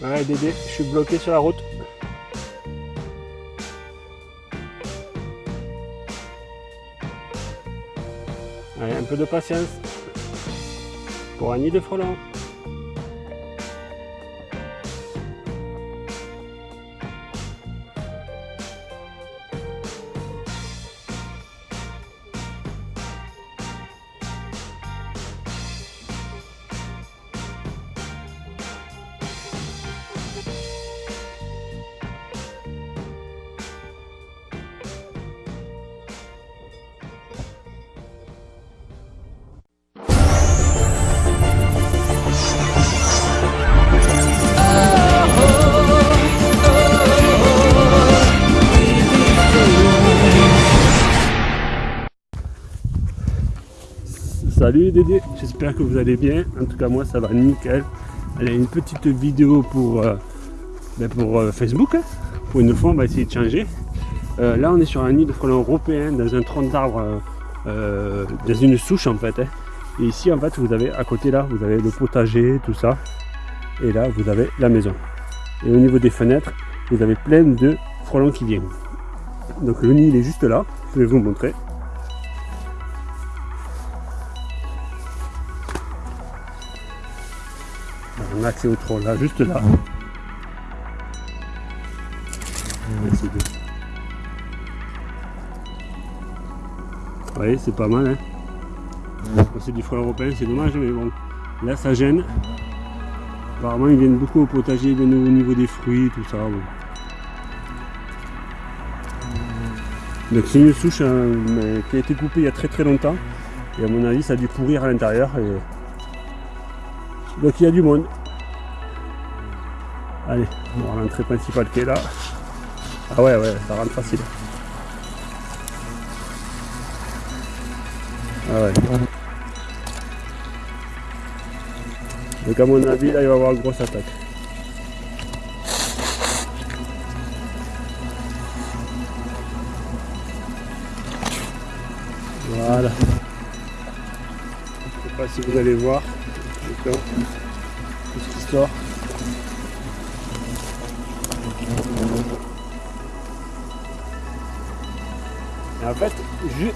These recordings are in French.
Ouais Dédé, je suis bloqué sur la route. Allez, un peu de patience pour un nid de frelons. Salut Dédé, j'espère que vous allez bien. En tout cas moi ça va nickel. Allez, une petite vidéo pour, euh, ben, pour euh, Facebook. Hein. Pour une fois on va essayer de changer. Euh, là on est sur un nid de frelons européen dans un tronc d'arbre, dans une souche en fait. Hein. Et ici en fait vous avez à côté là, vous avez le potager, tout ça. Et là vous avez la maison. Et au niveau des fenêtres, vous avez plein de frelons qui viennent. Donc le nid il est juste là, je vais vous montrer. Un accès au trône là, juste là. Vous voyez, c'est pas mal. Hein. C'est du frelon européen, c'est dommage, mais bon, là ça gêne. Apparemment, ils viennent beaucoup au potager, ils viennent au niveau des fruits, tout ça. Donc c'est une souche hein, qui a été coupée il y a très très longtemps. Et à mon avis, ça a dû pourrir à l'intérieur. Et... Donc il y a du monde. Allez, on va l'entrée principale qui est là. Ah ouais, ouais, ça rentre facile. Ah ouais. Donc à mon avis, là, il va y avoir une grosse attaque. Voilà. Je ne sais pas si vous allez voir. Tout ce qui sort. En fait,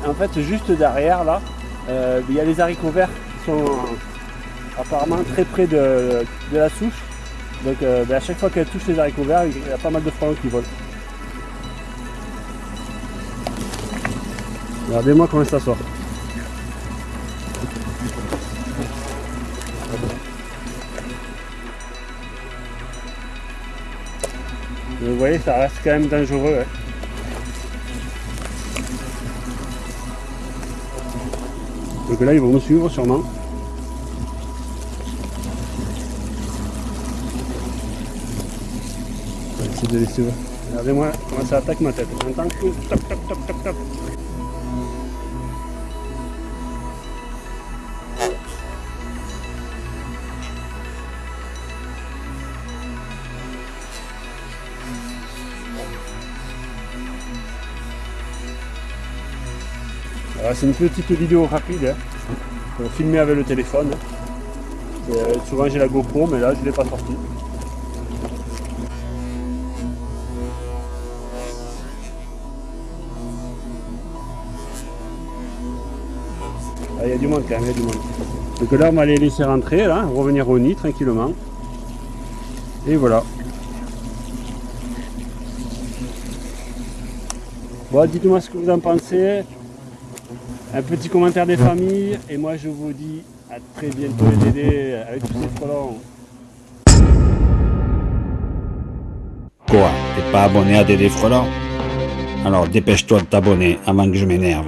en fait, juste derrière là, euh, il y a les haricots verts qui sont apparemment très près de, la souche. Donc euh, ben, à chaque fois qu'elle touche les haricots verts, il y a pas mal de frelons qui volent. Regardez-moi comment ça sort. Vous voyez, ça reste quand même dangereux. Donc là, ils vont me suivre sûrement. Regardez-moi comment ça attaque ma tête. J'entends que top, top, top, top, top. C'est une petite vidéo rapide, hein, filmer avec le téléphone. Euh, souvent j'ai la GoPro, mais là je ne l'ai pas sorti. Ah, il y a du monde quand même, il y a du monde. Donc là on va les laisser rentrer, revenir au nid tranquillement. Et voilà. Bon, dites-moi ce que vous en pensez un petit commentaire des familles et moi je vous dis à très bientôt les Dédés avec tous ces frelons. Quoi T'es pas abonné à Dédé Frelons Alors dépêche-toi de t'abonner avant que je m'énerve.